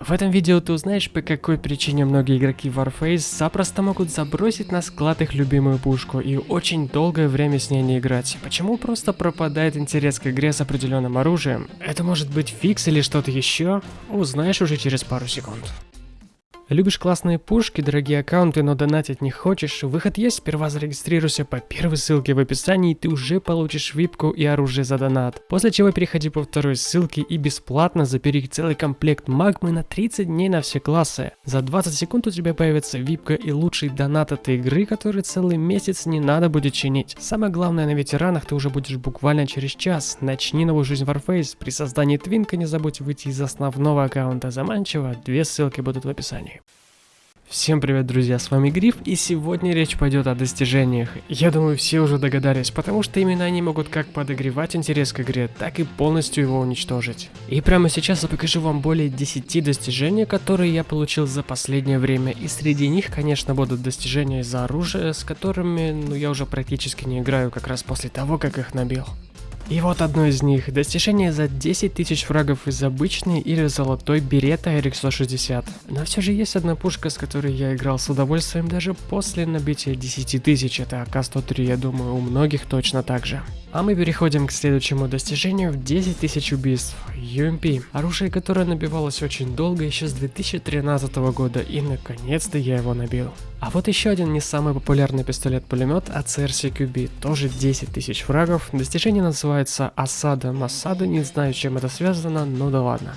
В этом видео ты узнаешь, по какой причине многие игроки Warface запросто могут забросить на склад их любимую пушку и очень долгое время с ней не играть. Почему просто пропадает интерес к игре с определенным оружием? Это может быть фикс или что-то еще? Узнаешь уже через пару секунд. Любишь классные пушки, дорогие аккаунты, но донатить не хочешь? Выход есть, сперва зарегистрируйся по первой ссылке в описании, и ты уже получишь випку и оружие за донат. После чего переходи по второй ссылке и бесплатно забери целый комплект магмы на 30 дней на все классы. За 20 секунд у тебя появится випка и лучший донат этой игры, который целый месяц не надо будет чинить. Самое главное, на ветеранах ты уже будешь буквально через час. Начни новую жизнь в Warface. При создании твинка не забудь выйти из основного аккаунта заманчиво, две ссылки будут в описании. Всем привет, друзья, с вами Гриф, и сегодня речь пойдет о достижениях. Я думаю, все уже догадались, потому что именно они могут как подогревать интерес к игре, так и полностью его уничтожить. И прямо сейчас я покажу вам более 10 достижений, которые я получил за последнее время, и среди них, конечно, будут достижения из-за оружия, с которыми, ну, я уже практически не играю как раз после того, как их набил. И вот одно из них. Достижение за 10 тысяч фрагов из обычной или золотой берета RX-160. Но все же есть одна пушка, с которой я играл с удовольствием даже после набития 10 тысяч. Это АК-103, я думаю, у многих точно так же. А мы переходим к следующему достижению в 10 тысяч убийств. UMP. Оружие, которое набивалось очень долго, еще с 2013 года, и наконец-то я его набил. А вот еще один не самый популярный пистолет-пулемет ACR CQB, тоже 10 тысяч фрагов. Достижение называется Осада Масада, не знаю, чем это связано, но да ладно.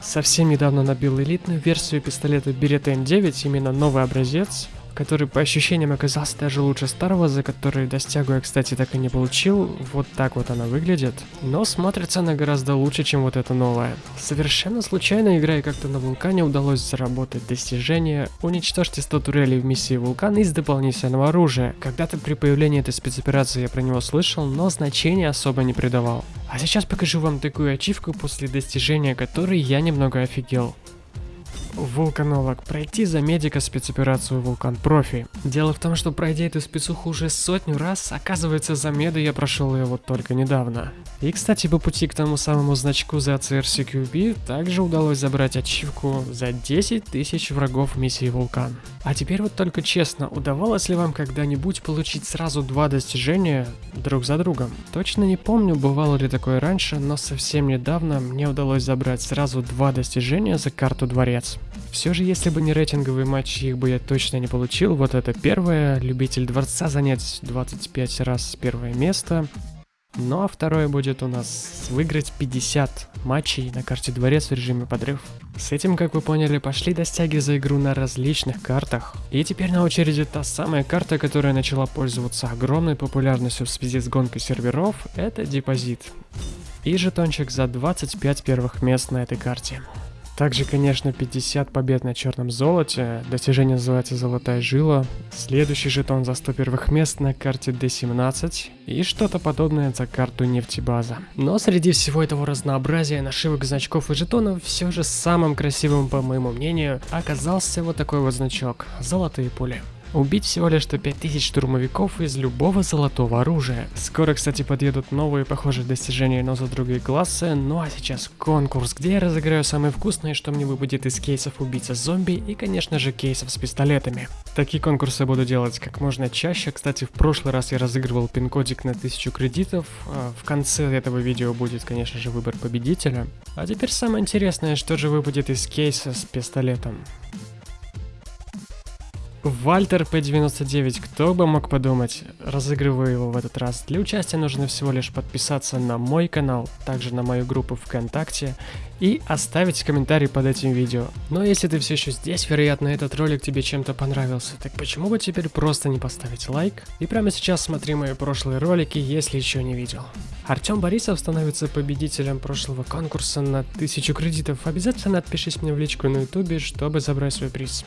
Совсем недавно набил элитную версию пистолета Beretta M9, именно новый образец который по ощущениям оказался даже лучше старого, за который достягу я, кстати, так и не получил. Вот так вот она выглядит. Но смотрится она гораздо лучше, чем вот эта новая. Совершенно случайно, играя как-то на вулкане, удалось заработать достижение «Уничтожьте 100 турелей в миссии вулкан из дополнительного оружия». Когда-то при появлении этой спецоперации я про него слышал, но значения особо не придавал. А сейчас покажу вам такую ачивку, после достижения которой я немного офигел. Вулканолог. Пройти за медика спецоперацию Вулкан Профи. Дело в том, что пройдя эту спецуху уже сотню раз, оказывается за меда я прошел ее вот только недавно. И кстати, по пути к тому самому значку за CRCQB также удалось забрать ачивку за 10 тысяч врагов миссии Вулкан. А теперь вот только честно, удавалось ли вам когда-нибудь получить сразу два достижения друг за другом? Точно не помню, бывало ли такое раньше, но совсем недавно мне удалось забрать сразу два достижения за карту Дворец. Все же, если бы не рейтинговые матчи, их бы я точно не получил. Вот это первое, любитель дворца занять 25 раз первое место. Ну а второе будет у нас выиграть 50 матчей на карте дворец в режиме подрыв. С этим, как вы поняли, пошли достяги за игру на различных картах. И теперь на очереди та самая карта, которая начала пользоваться огромной популярностью в связи с гонкой серверов, это депозит. И жетончик за 25 первых мест на этой карте. Также, конечно, 50 побед на черном золоте. Достижение называется «Золотая жила». Следующий жетон за 100 первых мест на карте D17. И что-то подобное за карту нефтебаза. Но среди всего этого разнообразия нашивок, значков и жетонов, все же самым красивым, по моему мнению, оказался вот такой вот значок «Золотые пули». Убить всего лишь 5000 штурмовиков из любого золотого оружия. Скоро, кстати, подъедут новые похожие достижения, но за другие классы. Ну а сейчас конкурс, где я разыграю самые вкусные, что мне выпадет из кейсов убийца зомби и, конечно же, кейсов с пистолетами. Такие конкурсы буду делать как можно чаще. Кстати, в прошлый раз я разыгрывал пин-кодик на 1000 кредитов. А в конце этого видео будет, конечно же, выбор победителя. А теперь самое интересное, что же выпадет из кейса с пистолетом. Вальтер P99, кто бы мог подумать, разыгрываю его в этот раз. Для участия нужно всего лишь подписаться на мой канал, также на мою группу ВКонтакте и оставить комментарий под этим видео. Но если ты все еще здесь, вероятно этот ролик тебе чем-то понравился, так почему бы теперь просто не поставить лайк? И прямо сейчас смотри мои прошлые ролики, если еще не видел. Артем Борисов становится победителем прошлого конкурса на 1000 кредитов. Обязательно отпишись мне в личку на ютубе, чтобы забрать свой приз.